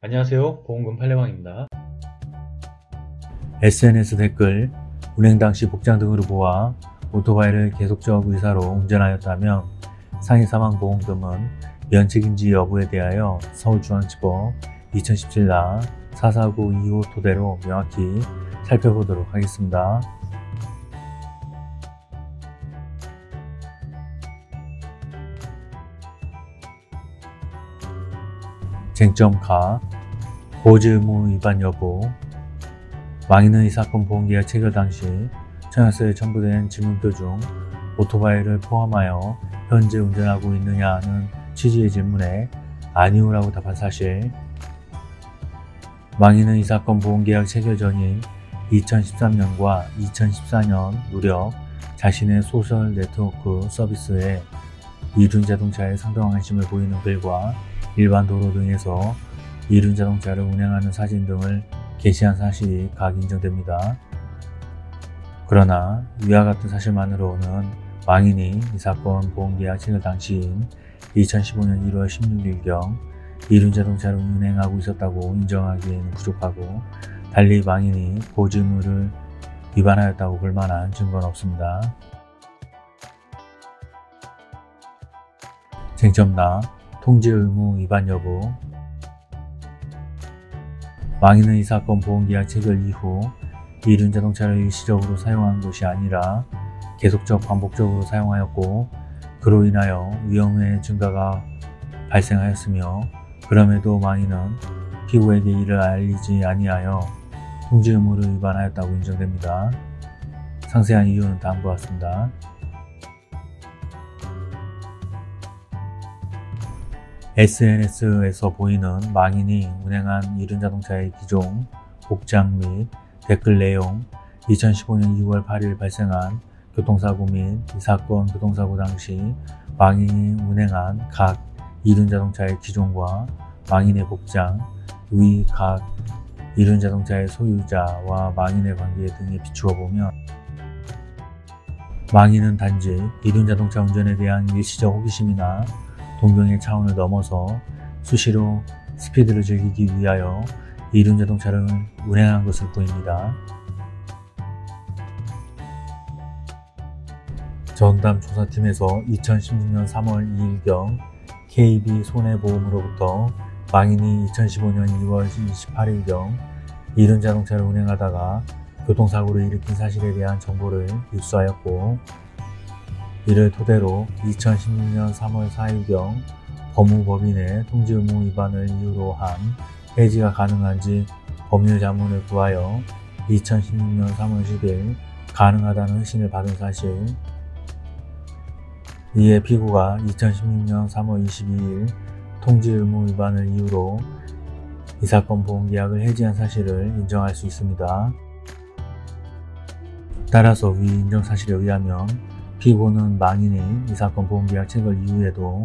안녕하세요 보험금 팔례방입니다 SNS 댓글, 운행 당시 복장 등으로 보아 오토바이를 계속적 의사로 운전하였다면 상해 사망 보험금은 면책인지 여부에 대하여 서울중앙지법 2017나 44925 토대로 명확히 살펴보도록 하겠습니다. 쟁점 가 고지 의무 위반 여부 망인은 이 사건 보험계약 체결 당시 청약서에 첨부된 질문표 중 오토바이를 포함하여 현재 운전하고 있느냐는 취지의 질문에 아니오라고 답한 사실. 망인은 이 사건 보험계약 체결 전인 2013년과 2014년 무렵 자신의 소셜 네트워크 서비스에 이륜자동차에 상당한 관심을 보이는 글과 일반 도로 등에서 이륜자동차를 운행하는 사진 등을 게시한 사실이 각 인정됩니다. 그러나 위와 같은 사실만으로는 망인이 이 사건 보험계약 체결 당시인 2015년 1월 16일경 이륜자동차를 운행하고 있었다고 인정하기에는 부족하고 달리 망인이 보증의무를 위반하였다고 볼 만한 증거는 없습니다. 쟁점나 통지 의무 위반 여부 망인은 이 사건 보험계약 체결 이후 이륜자동차를 일시적으로 사용한 것이 아니라 계속적 반복적으로 사용하였고 그로 인하여 위험의 증가가 발생하였으며 그럼에도 망인은 피고에게 이를 알리지 아니하여 통지 의무를 위반하였다고 인정됩니다. 상세한 이유는 다음과 같습니다. SNS에서 보이는 망인이 운행한 이륜자동차의 기종, 복장 및 댓글 내용, 2015년 2월 8일 발생한 교통사고 및 이 사건 교통사고 당시 망인이 운행한 각 이륜자동차의 기종과 망인의 복장, 위 각 이륜자동차의 소유자와 망인의 관계 등에 비추어 보면 망인은 단지 이륜자동차 운전에 대한 일시적 호기심이나 동경의 차원을 넘어서 수시로 스피드를 즐기기 위하여 이륜 자동차를 운행한 것을 보입니다. 전담 조사팀에서 2016년 3월 2일경 KB 손해보험으로부터 망인이 2015년 2월 28일경 이륜 자동차를 운행하다가 교통사고를 일으킨 사실에 대한 정보를 입수하였고 이를 토대로 2016년 3월 4일경 법무법인의 통지 의무 위반을 이유로 한 해지가 가능한지 법률 자문을 구하여 2016년 3월 10일 가능하다는 회신을 받은 사실 이에 피고가 2016년 3월 22일 통지 의무 위반을 이유로 이 사건 보험계약을 해지한 사실을 인정할 수 있습니다. 따라서 위 인정 사실에 의하면 피고는 망인이 이 사건 보험계약 체결 이후에도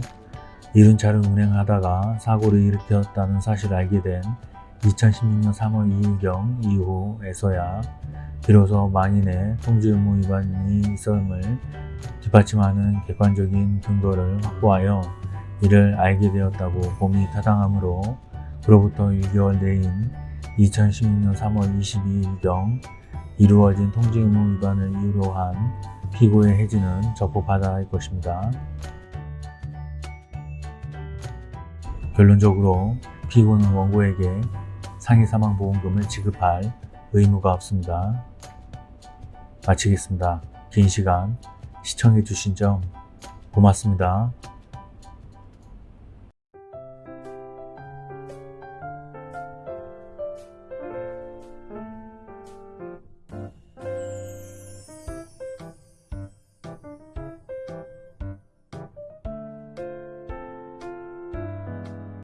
이륜차를 운행하다가 사고를 일으켰다는 사실을 알게 된 2016년 3월 2일경 이후에서야 비로소 망인의 통지 의무 위반이 있음을 뒷받침하는 객관적인 근거를 확보하여 이를 알게 되었다고 봄이 타당하므로 그로부터 6개월 내인 2016년 3월 22일경 이루어진 통지 의무 위반을 이유로 한 피고의 해지는 적법하다 할 것입니다. 결론적으로 피고는 원고에게 상해 사망 보험금을 지급할 의무가 없습니다. 마치겠습니다. 긴 시간 시청해주신 점 고맙습니다.